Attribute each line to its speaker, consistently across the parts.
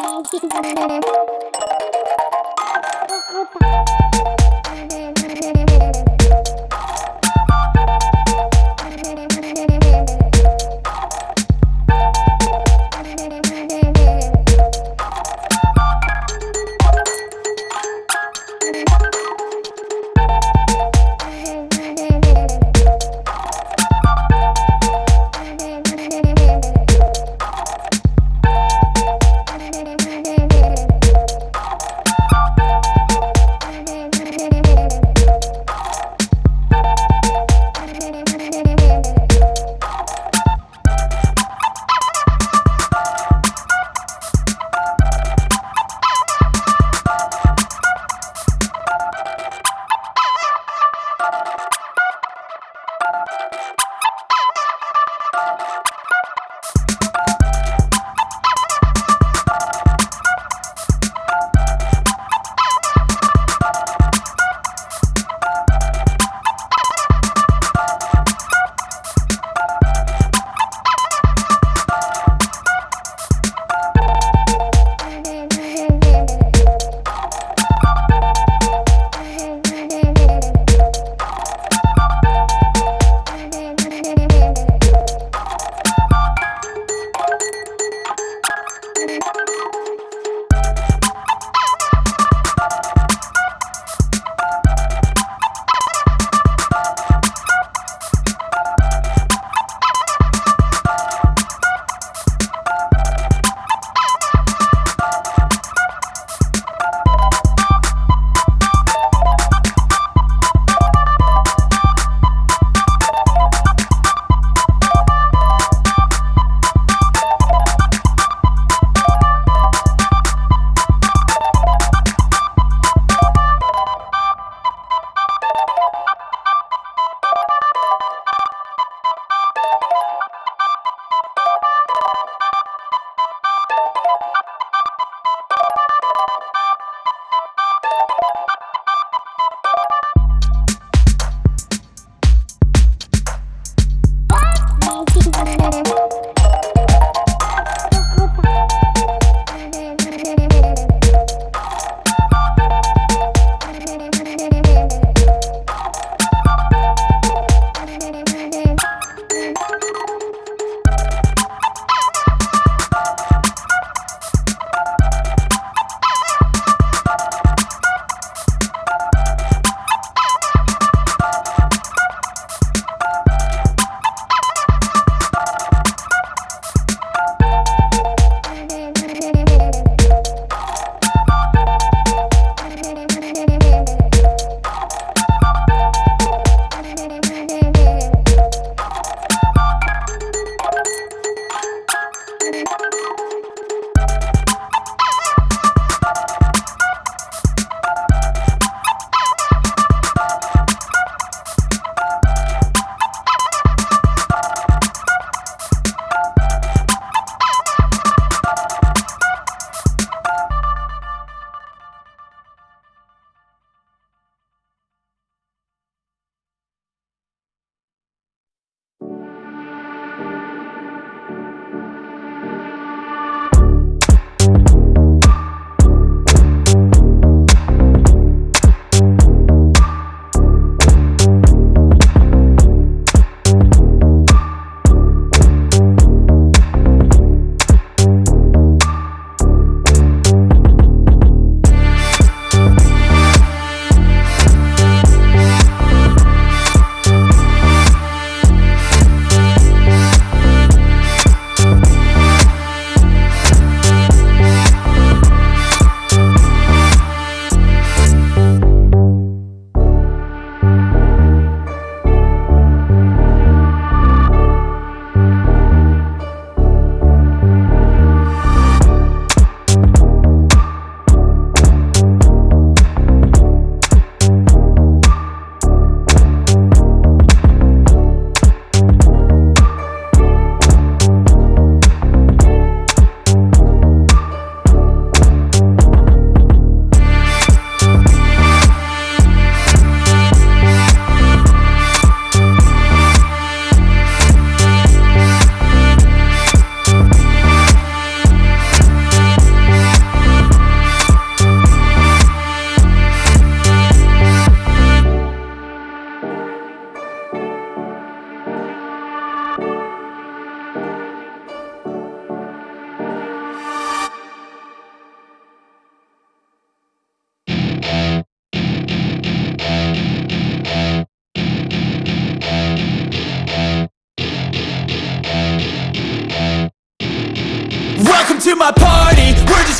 Speaker 1: Thank you.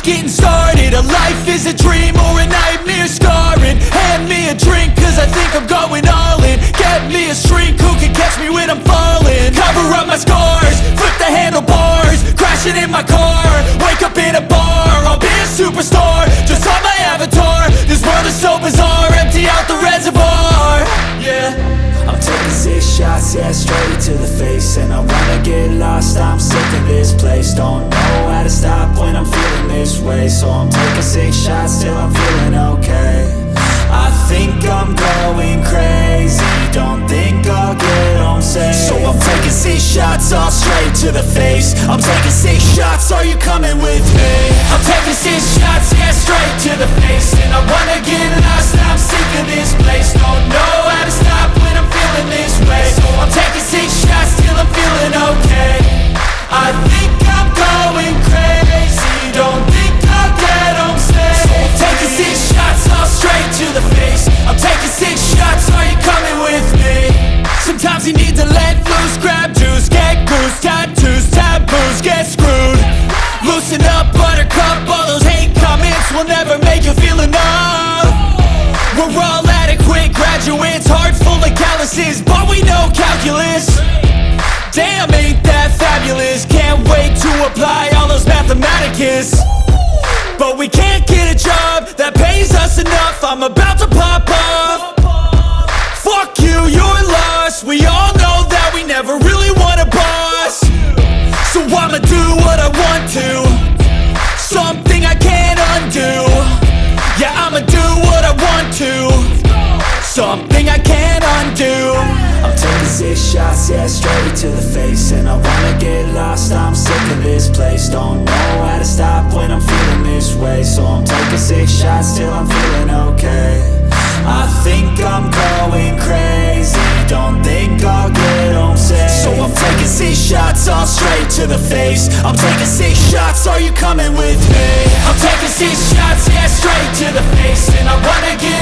Speaker 1: getting started A life is a dream or a nightmare scarring. Hand me a drink cause I think I'm going all in. Get me a shrink who can catch me when I'm falling? Cover up my scars, flip the handlebars Crashing in my car, wake up in a bar I'll be a superstar, just on my avatar This world is so bizarre, empty out the reservoir. Yeah. I'm taking six shots, yeah, straight to the face. And I wanna get lost, I'm sick of this place. Don't know how to stop this way So I'm taking six shots till I'm feeling okay. I think I'm going crazy. Don't think I'll get home safe. So I'm taking six shots all straight to the face. I'm taking six shots, are you coming with me? I'm taking six shots, yeah, straight to the face. And I wanna get lost, I'm sick of this place. Don't know graduates, heart full of calluses But we know calculus. Damn, ain't that fabulous? Can't wait to apply all those mathematicus Something I can't undo. I'm taking six shots, yeah, straight to the face. And I wanna get lost, I'm sick of this place. Don't know how to stop when I'm feeling this way. So I'm taking six shots till I'm feeling okay. I think I'm going crazy. Don't think I'll get home safe. So I'm taking six shots all straight to the face. I'm taking six shots, are you coming with me? I'm taking six shots, yeah, straight to the face. And I wanna get